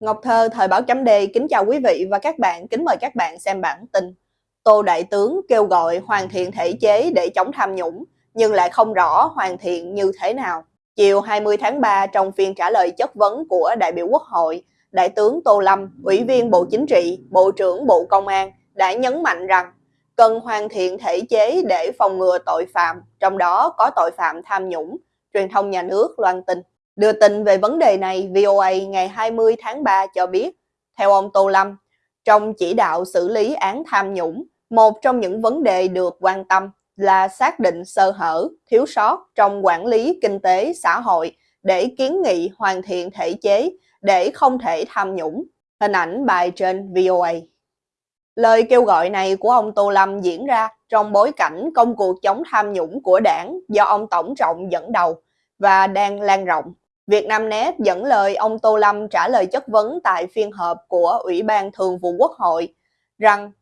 Ngọc Thơ, Thời báo chấm Đề kính chào quý vị và các bạn, kính mời các bạn xem bản tin. Tô Đại Tướng kêu gọi hoàn thiện thể chế để chống tham nhũng, nhưng lại không rõ hoàn thiện như thế nào. Chiều 20 tháng 3 trong phiên trả lời chất vấn của đại biểu Quốc hội, Đại tướng Tô Lâm, Ủy viên Bộ Chính trị, Bộ trưởng Bộ Công an đã nhấn mạnh rằng cần hoàn thiện thể chế để phòng ngừa tội phạm, trong đó có tội phạm tham nhũng, truyền thông nhà nước loan tin. Đưa tin về vấn đề này, VOA ngày 20 tháng 3 cho biết, theo ông Tô Lâm, trong chỉ đạo xử lý án tham nhũng, một trong những vấn đề được quan tâm là xác định sơ hở, thiếu sót trong quản lý kinh tế xã hội để kiến nghị hoàn thiện thể chế để không thể tham nhũng. Hình ảnh bài trên VOA. Lời kêu gọi này của ông Tô Lâm diễn ra trong bối cảnh công cuộc chống tham nhũng của đảng do ông Tổng Trọng dẫn đầu và đang lan rộng. Việt Nam Net dẫn lời ông Tô Lâm trả lời chất vấn tại phiên họp của Ủy ban Thường vụ Quốc hội rằng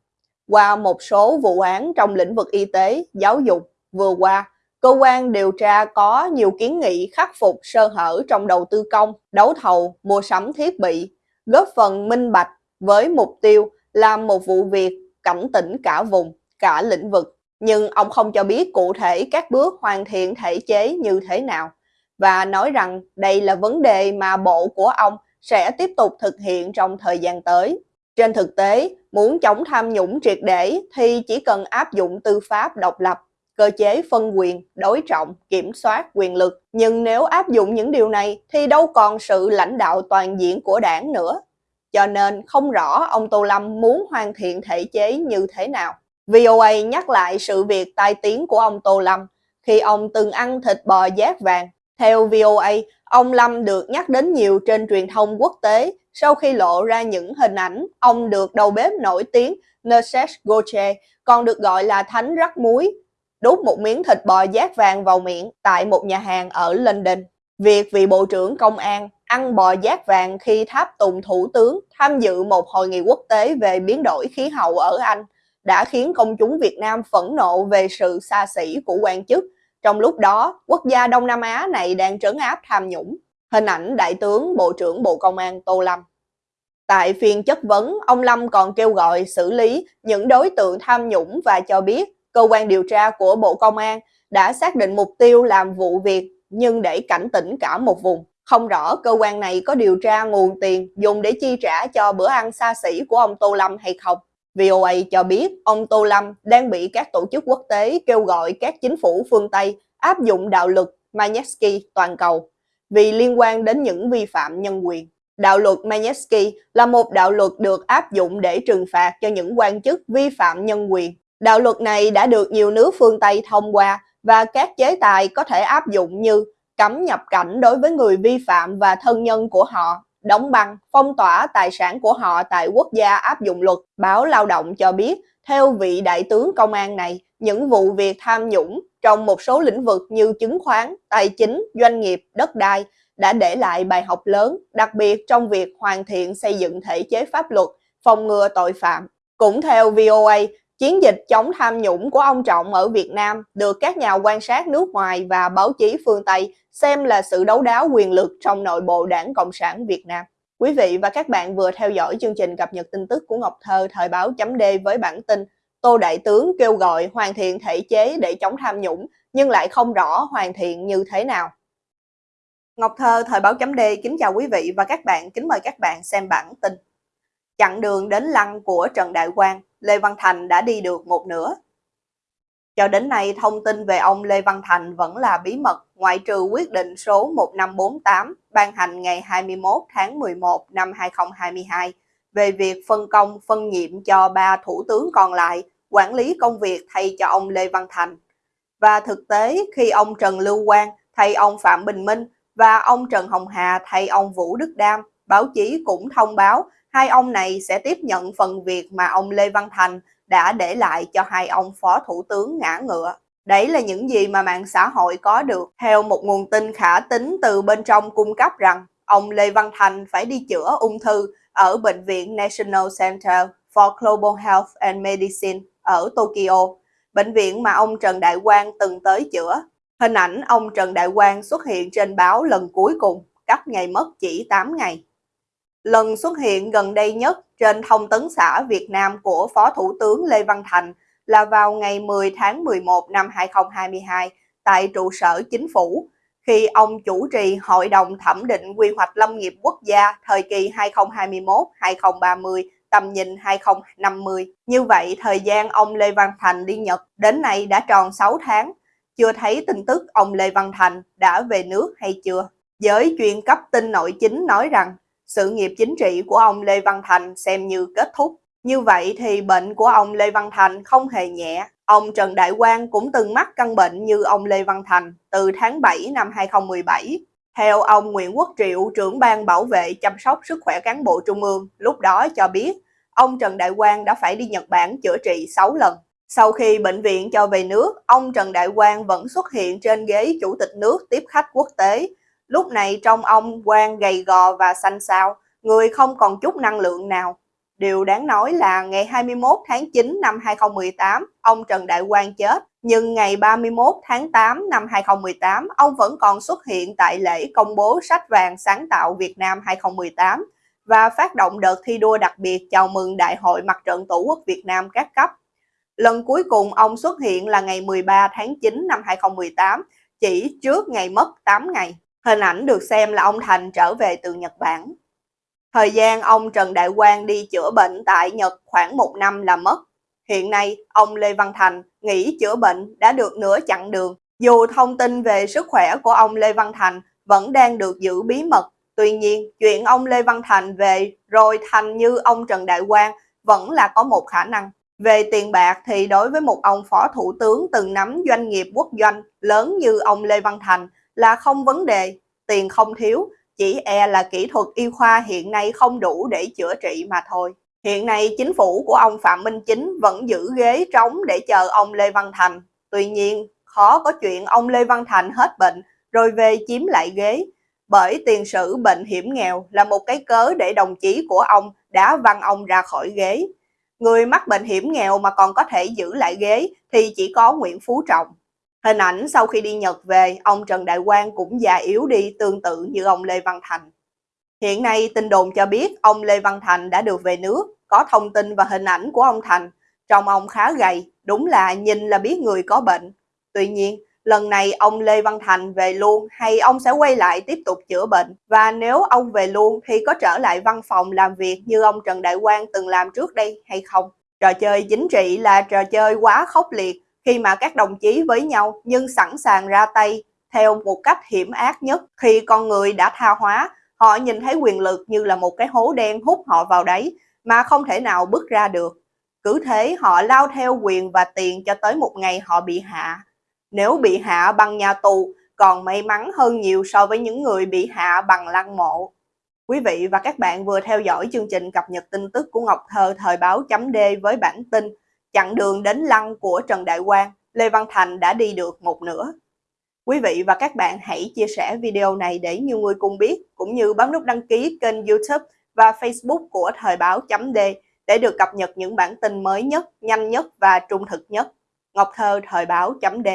qua một số vụ án trong lĩnh vực y tế, giáo dục vừa qua, cơ quan điều tra có nhiều kiến nghị khắc phục sơ hở trong đầu tư công, đấu thầu, mua sắm thiết bị, góp phần minh bạch với mục tiêu làm một vụ việc cảnh tỉnh cả vùng, cả lĩnh vực. Nhưng ông không cho biết cụ thể các bước hoàn thiện thể chế như thế nào và nói rằng đây là vấn đề mà bộ của ông sẽ tiếp tục thực hiện trong thời gian tới. Trên thực tế, muốn chống tham nhũng triệt để thì chỉ cần áp dụng tư pháp độc lập, cơ chế phân quyền, đối trọng, kiểm soát quyền lực. Nhưng nếu áp dụng những điều này thì đâu còn sự lãnh đạo toàn diện của đảng nữa. Cho nên không rõ ông Tô Lâm muốn hoàn thiện thể chế như thế nào. VOA nhắc lại sự việc tai tiếng của ông Tô Lâm khi ông từng ăn thịt bò giác vàng theo VOA, ông Lâm được nhắc đến nhiều trên truyền thông quốc tế. Sau khi lộ ra những hình ảnh ông được đầu bếp nổi tiếng Nerses Goche, còn được gọi là thánh rắc muối, đút một miếng thịt bò giác vàng vào miệng tại một nhà hàng ở London. Việc vị Bộ trưởng Công an ăn bò giác vàng khi tháp tùng thủ tướng tham dự một hội nghị quốc tế về biến đổi khí hậu ở Anh đã khiến công chúng Việt Nam phẫn nộ về sự xa xỉ của quan chức trong lúc đó, quốc gia Đông Nam Á này đang trấn áp tham nhũng. Hình ảnh Đại tướng Bộ trưởng Bộ Công an Tô Lâm. Tại phiên chất vấn, ông Lâm còn kêu gọi xử lý những đối tượng tham nhũng và cho biết cơ quan điều tra của Bộ Công an đã xác định mục tiêu làm vụ việc nhưng để cảnh tỉnh cả một vùng. Không rõ cơ quan này có điều tra nguồn tiền dùng để chi trả cho bữa ăn xa xỉ của ông Tô Lâm hay không. VOA cho biết, ông Tô Lâm đang bị các tổ chức quốc tế kêu gọi các chính phủ phương Tây áp dụng đạo luật Magnitsky toàn cầu vì liên quan đến những vi phạm nhân quyền. Đạo luật Magnitsky là một đạo luật được áp dụng để trừng phạt cho những quan chức vi phạm nhân quyền. Đạo luật này đã được nhiều nước phương Tây thông qua và các chế tài có thể áp dụng như cấm nhập cảnh đối với người vi phạm và thân nhân của họ đóng băng, phong tỏa tài sản của họ tại quốc gia áp dụng luật. Báo Lao động cho biết, theo vị đại tướng công an này, những vụ việc tham nhũng trong một số lĩnh vực như chứng khoán, tài chính, doanh nghiệp, đất đai đã để lại bài học lớn, đặc biệt trong việc hoàn thiện xây dựng thể chế pháp luật, phòng ngừa tội phạm. Cũng theo VOA, chiến dịch chống tham nhũng của ông Trọng ở Việt Nam được các nhà quan sát nước ngoài và báo chí phương Tây xem là sự đấu đá quyền lực trong nội bộ đảng Cộng sản Việt Nam. Quý vị và các bạn vừa theo dõi chương trình cập nhật tin tức của Ngọc Thơ thời báo chấm D với bản tin Tô Đại Tướng kêu gọi hoàn thiện thể chế để chống tham nhũng nhưng lại không rõ hoàn thiện như thế nào. Ngọc Thơ thời báo chấm D kính chào quý vị và các bạn, kính mời các bạn xem bản tin. Chặng đường đến lăng của Trần Đại Quang, Lê Văn Thành đã đi được một nửa. Cho đến nay, thông tin về ông Lê Văn Thành vẫn là bí mật, ngoại trừ quyết định số 1548 ban hành ngày 21 tháng 11 năm 2022 về việc phân công phân nhiệm cho ba thủ tướng còn lại quản lý công việc thay cho ông Lê Văn Thành. Và thực tế, khi ông Trần Lưu Quang thay ông Phạm Bình Minh và ông Trần Hồng Hà thay ông Vũ Đức Đam, báo chí cũng thông báo hai ông này sẽ tiếp nhận phần việc mà ông Lê Văn Thành đã để lại cho hai ông phó thủ tướng ngã ngựa. Đấy là những gì mà mạng xã hội có được. Theo một nguồn tin khả tính từ bên trong cung cấp rằng ông Lê Văn Thành phải đi chữa ung thư ở Bệnh viện National Center for Global Health and Medicine ở Tokyo, bệnh viện mà ông Trần Đại Quang từng tới chữa. Hình ảnh ông Trần Đại Quang xuất hiện trên báo lần cuối cùng, cách ngày mất chỉ 8 ngày. Lần xuất hiện gần đây nhất trên thông tấn xã Việt Nam của Phó Thủ tướng Lê Văn Thành là vào ngày 10 tháng 11 năm 2022 tại trụ sở chính phủ, khi ông chủ trì Hội đồng Thẩm định Quy hoạch Lâm nghiệp Quốc gia thời kỳ 2021-2030, tầm nhìn 2050. Như vậy, thời gian ông Lê Văn Thành đi Nhật đến nay đã tròn 6 tháng, chưa thấy tin tức ông Lê Văn Thành đã về nước hay chưa. Giới chuyên cấp tin nội chính nói rằng sự nghiệp chính trị của ông Lê Văn Thành xem như kết thúc. Như vậy thì bệnh của ông Lê Văn Thành không hề nhẹ. Ông Trần Đại Quang cũng từng mắc căn bệnh như ông Lê Văn Thành từ tháng 7 năm 2017. Theo ông Nguyễn Quốc Triệu, trưởng ban bảo vệ chăm sóc sức khỏe cán bộ trung ương, lúc đó cho biết ông Trần Đại Quang đã phải đi Nhật Bản chữa trị 6 lần. Sau khi bệnh viện cho về nước, ông Trần Đại Quang vẫn xuất hiện trên ghế chủ tịch nước tiếp khách quốc tế. Lúc này trong ông quan gầy gò và xanh xao, người không còn chút năng lượng nào. Điều đáng nói là ngày 21 tháng 9 năm 2018, ông Trần Đại Quang chết, nhưng ngày 31 tháng 8 năm 2018, ông vẫn còn xuất hiện tại lễ công bố sách vàng sáng tạo Việt Nam 2018 và phát động đợt thi đua đặc biệt chào mừng Đại hội Mặt trận Tổ quốc Việt Nam các cấp. Lần cuối cùng ông xuất hiện là ngày 13 tháng 9 năm 2018, chỉ trước ngày mất 8 ngày. Hình ảnh được xem là ông Thành trở về từ Nhật Bản. Thời gian ông Trần Đại Quang đi chữa bệnh tại Nhật khoảng một năm là mất. Hiện nay, ông Lê Văn Thành nghỉ chữa bệnh đã được nửa chặng đường. Dù thông tin về sức khỏe của ông Lê Văn Thành vẫn đang được giữ bí mật, tuy nhiên chuyện ông Lê Văn Thành về rồi thành như ông Trần Đại Quang vẫn là có một khả năng. Về tiền bạc thì đối với một ông phó thủ tướng từng nắm doanh nghiệp quốc doanh lớn như ông Lê Văn Thành là không vấn đề, tiền không thiếu, chỉ e là kỹ thuật y khoa hiện nay không đủ để chữa trị mà thôi. Hiện nay chính phủ của ông Phạm Minh Chính vẫn giữ ghế trống để chờ ông Lê Văn Thành. Tuy nhiên, khó có chuyện ông Lê Văn Thành hết bệnh rồi về chiếm lại ghế. Bởi tiền sử bệnh hiểm nghèo là một cái cớ để đồng chí của ông đã văng ông ra khỏi ghế. Người mắc bệnh hiểm nghèo mà còn có thể giữ lại ghế thì chỉ có Nguyễn Phú Trọng. Hình ảnh sau khi đi Nhật về, ông Trần Đại Quang cũng già yếu đi tương tự như ông Lê Văn Thành. Hiện nay tin đồn cho biết ông Lê Văn Thành đã được về nước, có thông tin và hình ảnh của ông Thành. Trông ông khá gầy, đúng là nhìn là biết người có bệnh. Tuy nhiên, lần này ông Lê Văn Thành về luôn hay ông sẽ quay lại tiếp tục chữa bệnh? Và nếu ông về luôn thì có trở lại văn phòng làm việc như ông Trần Đại Quang từng làm trước đây hay không? Trò chơi chính trị là trò chơi quá khốc liệt khi mà các đồng chí với nhau nhưng sẵn sàng ra tay theo một cách hiểm ác nhất khi con người đã tha hóa. Họ nhìn thấy quyền lực như là một cái hố đen hút họ vào đấy mà không thể nào bước ra được. Cứ thế họ lao theo quyền và tiền cho tới một ngày họ bị hạ. Nếu bị hạ bằng nhà tù, còn may mắn hơn nhiều so với những người bị hạ bằng lăng mộ. Quý vị và các bạn vừa theo dõi chương trình cập nhật tin tức của Ngọc Thơ thời báo chấm D với bản tin chặng đường đến lăng của Trần Đại Quang, Lê Văn Thành đã đi được một nửa. Quý vị và các bạn hãy chia sẻ video này để nhiều người cùng biết, cũng như bấm nút đăng ký kênh youtube và facebook của Thời báo chấm D để được cập nhật những bản tin mới nhất, nhanh nhất và trung thực nhất. Ngọc Thơ Thời báo chấm D